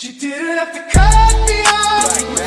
She didn't have to cut me off.